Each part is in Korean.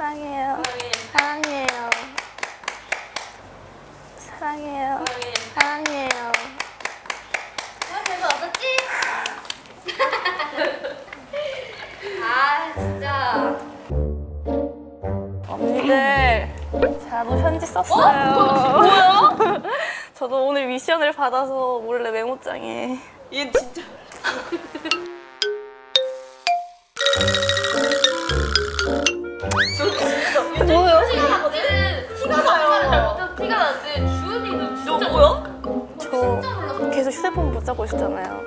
사랑해요. 사랑해요. 사랑해요. 사랑해요. 별거 없었지? 아 진짜 언니들 저도 편지 썼어요. 뭐야? 저도 오늘 미션을 받아서 몰래 메모장에 얘 진짜 몰랐어 휴대폰 붙잡고 있었잖아요.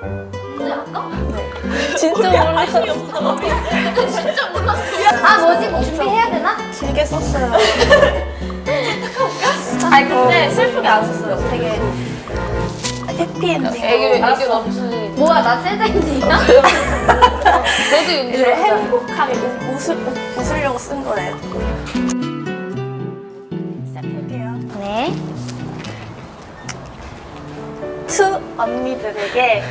근데 아까? 네. 진짜 몰랐어요. 진짜 몰랐어 아 뭐지? 뭐 준비해야 되나? 길게 썼어요. 아니 근데 슬프게 안 썼어요 되게 해피엔딩. 애교 애교 넘치는 뭐야 나? 쟤도 이제 윤지를 행복하게 웃으려고 쓴 거예요. To 언니들에게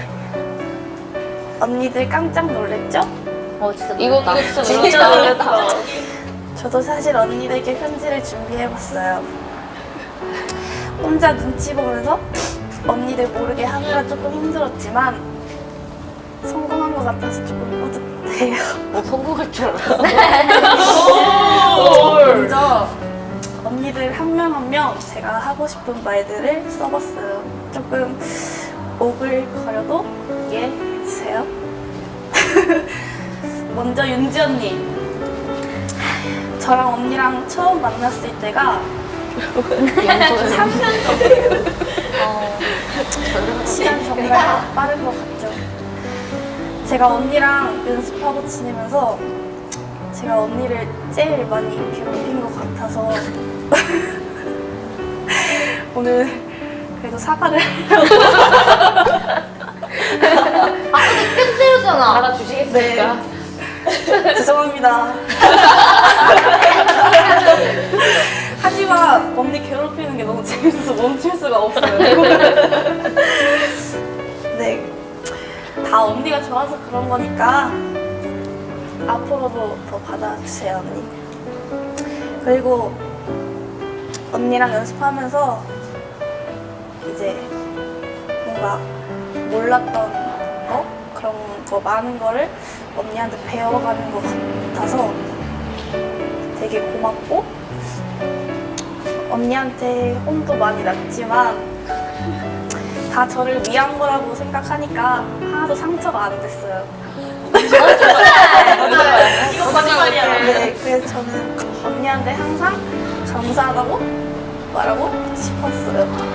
언니들 깜짝 놀랬죠? 어 진짜 이거 놀랐다. 진짜 진짜 놀랐다 놀랐다. 저도 사실 언니들께 편지를 준비해봤어요. 혼자 눈치 보면서 언니들 모르게 하느라 조금 힘들었지만 성공한 것 같아서 조금 뿌듯해요. 뭐 성공할 줄 알았어 먼저 언니들 한 명 한 명 제가 하고 싶은 말들을 써봤어요. 조금 오글거려도 이해해주세요. 먼저 윤지 언니. 저랑 언니랑 처음 만났을 때가 3년 전이에요. 시간 정말 빠른 것 같죠. 제가 언니랑 연습하고 지내면서 제가 언니를 제일 많이 괴롭힌 것 같아서 오늘 그래도 사과를 아까 계속 때렸잖아 알아주시겠습니까? 죄송합니다. 하지만 언니 괴롭히는 게 너무 재밌어서 멈출 수가 없어요. 네. 다 언니가 좋아서 그런 거니까 앞으로도 더 받아주세요, 언니. 그리고 언니랑 연습하면서 이제 뭔가 몰랐던 거? 그런 거 많은 거를 언니한테 배워가는 것 같아서 되게 고맙고 언니한테 혼도 많이 났지만 다 저를 위한 거라고 생각하니까 하나도 상처가 안 됐어요. 이거 거짓말이야 네, 그래서 저는 언니한테 항상 감사하다고 말하고 싶었어요.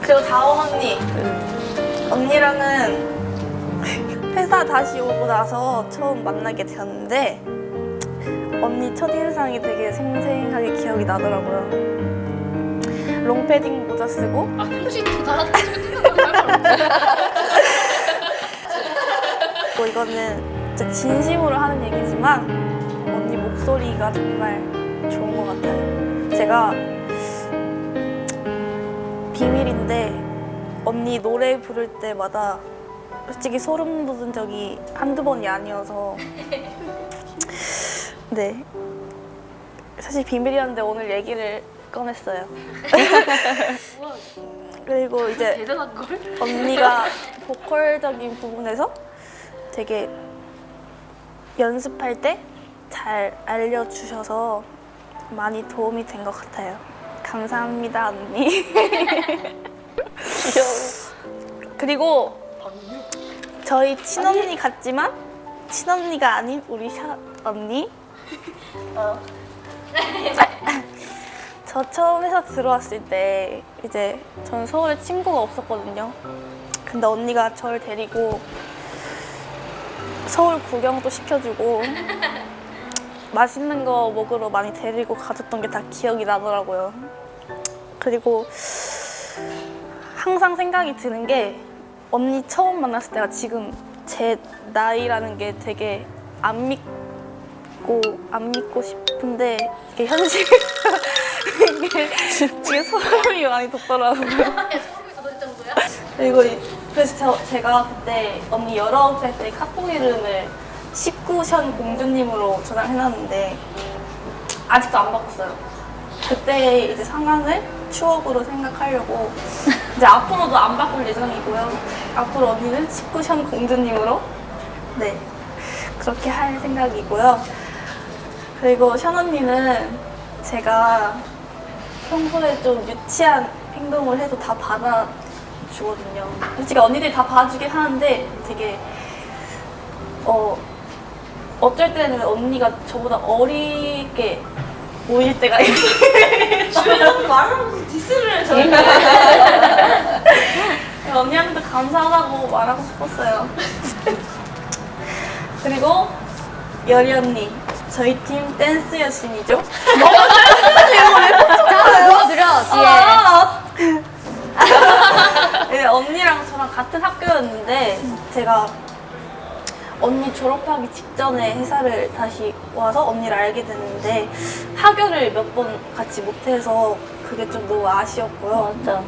그리고 다원 언니. 언니랑은 회사 다시 오고 나서 처음 만나게 되었는데 언니 첫인상이 되게 생생하게 기억이 나더라고요. 롱패딩 모자 쓰고 혹시 나한테 뭐 이거는 진짜 진심으로 하는 얘기지만 목소리가 정말 좋은 것 같아요. 제가 비밀인데 언니 노래 부를 때마다 솔직히 소름 돋은 적이 한두 번이 아니어서 네 사실 비밀이었는데 오늘 얘기를 꺼냈어요. 그리고 이제 걸? 언니가 보컬적인 부분에서 되게 연습할 때 잘 알려주셔서 많이 도움이 된 것 같아요. 감사합니다, 언니. 그리고 저희 친언니 같지만 친언니가 아닌 우리 샤 언니. 저 처음 회사 들어왔을 때 이제 전 서울에 친구가 없었거든요. 근데 언니가 저를 데리고 서울 구경도 시켜주고 맛있는 거 먹으러 많이 데리고 가줬던 게 다 기억이 나더라고요. 그리고 항상 생각이 드는 게 언니 처음 만났을 때가 지금 제 나이라는 게 되게 안 믿고 안 믿고 싶은데 이게 현실 이게, 소름이 많이 돋더라고요. 소름이 돋을 정도야? 그리고 이- 그래서 저, 제가 그때 언니 19살 때 카톡 이름을 19션 공주님으로 저장해놨는데 아직도 안 바꿨어요. 그때 이제 상황을 추억으로 생각하려고 이제 앞으로도 안 바꿀 예정이고요. 앞으로 언니는 19션 공주님으로 네 그렇게 할 생각이고요. 그리고 션 언니는 제가 평소에 좀 유치한 행동을 해도 다 받아주거든요. 솔직히 언니들이 다 봐주긴 하는데 되게 어 어쩔 때는 언니가 저보다 어리게 보일 때가 있어요. 주변에서 말하면서 디스를 저희가 언니한테 감사하다고 말하고 싶었어요. 그리고 여리 언니, 저희 팀 댄스 여신이죠? 자, 보여드려, 뒤에. 아! 네, 언니랑 저랑 같은 학교였는데 제가 언니 졸업하기 직전에 회사를 다시 와서 언니를 알게 됐는데 학교를 몇 번 같이 못해서 그게 좀 너무 아쉬웠고요. 맞아.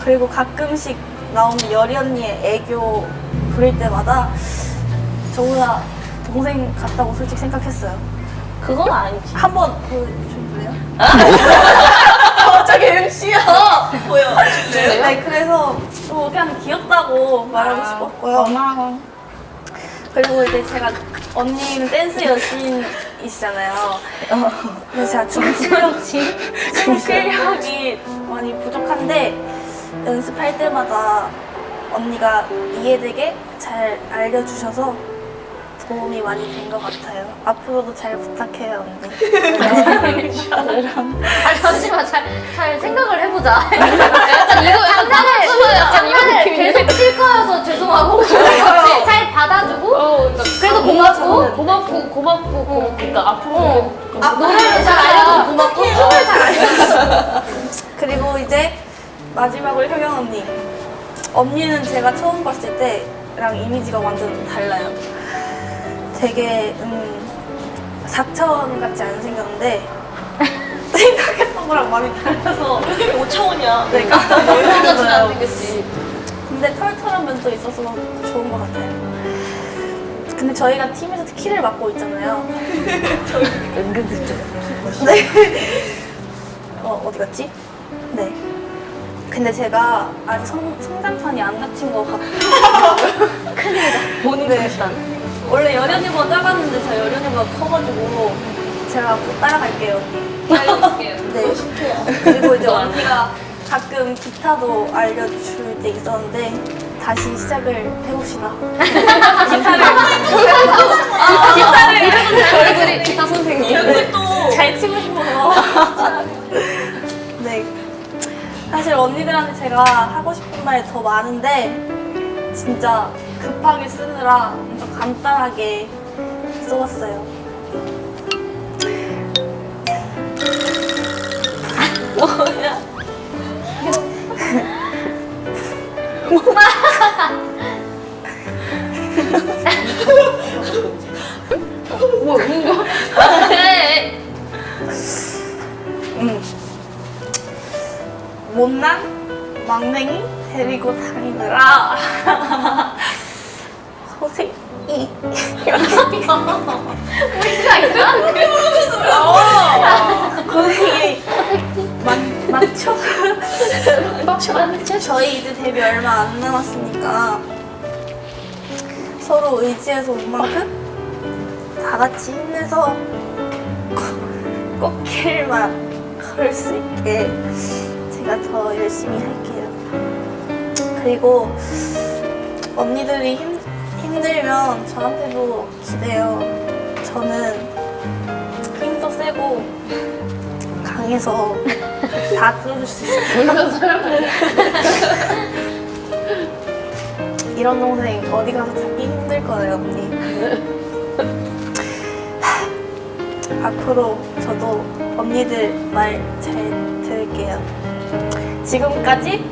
그리고 가끔씩 나오는 여리 언니의 애교 부릴 때마다 저보다 동생 같다고 솔직히 생각했어요. 그건 아니지. 한 번 보여줄래요? 갑자기 MC야! 보여. 네, 그래서 또 그냥 귀엽다고 말하고 아, 싶었고요. 그리고 이제 제가 언니는 댄스 여신이시잖아요. 근데 제가 춤 실력이, 춤 실력이 많이 부족한데 연습할 때마다 언니가 이해되게 잘 알려주셔서 도움이 많이 된 것 같아요. 앞으로도 잘 부탁해요, 언니. 아니, 잠시만, 잘, 잘 생각을 해보자. 약간 이거 장난을, 장난을 계속 칠 거여서 죄송하고. 잘 받아주고. 그래도 고맙고. 고맙고 고맙고 고 그러니까 앞으로 아, 노래를 잘 알려주고 고맙고. 춤을 잘 알려주고. 그리고 이제 마지막으로 효경 언니. 언니는 제가 처음 봤을 때랑 이미지가 완전 달라요. 되게 음, 사천 같지 않은 생겼는데 생각했던 거랑 많이 달라서 여기 5차원이야. 네, 깜짝 같이 안 놀랐어요. 되겠지. 근데 털털한 면도 있어서 좋은 것 같아요. 근데 저희가 팀에서 키를 맡고 있잖아요. 은근슬쩍. 네. 어, 어디 갔지? 네. 근데 제가 아직 성, 성장판이 안 닫힌 것 같아요. 본인 네. 일단. 원래 여련이보다 작았는데 제가 여련이보다 커가지고 제가 곧 따라갈게요. 알려줄게요. 네. 그리고 이제 언니가 가끔 기타도 알려줄 때 있었는데 다시 시작을 해봅시다. 기타를 기타를 얼굴이 기타 선생님. 잘 치고 싶어서. 네. 사실 언니들한테 제가 하고 싶은 말 더 많은데 진짜 급하게 쓰느라 좀 간단하게 써왔어요. 뭐냐? 뭐, 뭔가? 네. 음. 못난 막냉이 데리고 다니느라 고생이 고생이 많, 많죠? 저희 이제 데뷔 얼마 안 남았으니까 서로 의지해서 온 만큼 다 같이 힘내서 꼭- 꽃길만 걸을 수 있게 제가 더 열심히 할게요. 그리고 언니들이 힘, 힘들면 저한테도 기대요. 저는 힘도 세고 강해서 다 들어줄 수 있어요. 이런 동생 어디 가서 찾기 힘들 거예요, 언니. 앞으로 저도 언니들 말 잘 들을게요. 지금까지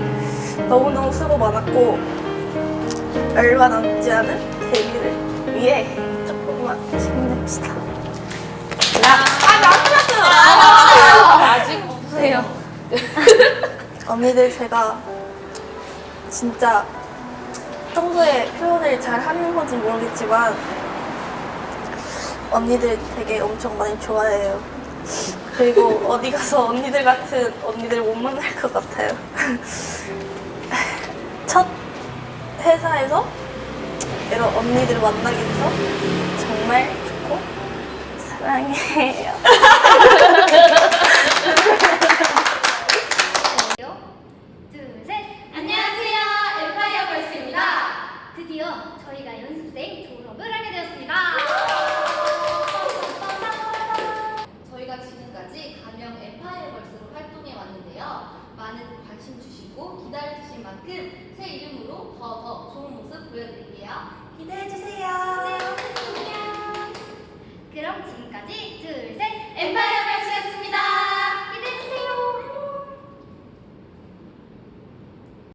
너무너무 수고 많았고 얼마 남지 않은 데뷔를 위해 조금만 힘냅시다. 아직 없으세요. 언니들 제가 진짜 평소에 표현을 잘 하는 건지 모르겠지만 언니들 되게 엄청 많이 좋아해요. 그리고 어디 가서 언니들 같은 언니들 못 만날 것 같아요. 첫 회사에서 이런 언니들 만나게 돼서 정말 좋고 사랑해요. 둘, 셋. 안녕하세요. 엠파이어 걸스입니다. 드디어 저희가 연습생 졸업을 하게 되었습니다. 저희가 지금까지 가명 엠파이어 걸스로 활동해 왔는데요. 많은 관심 주시고 기다려 주신 만큼 새 이름으로 더더 좋은 모습 보여드릴게요. 기대해 주세요. 그럼 지금까지 둘, 셋. 엠파이어 걸스였습니다.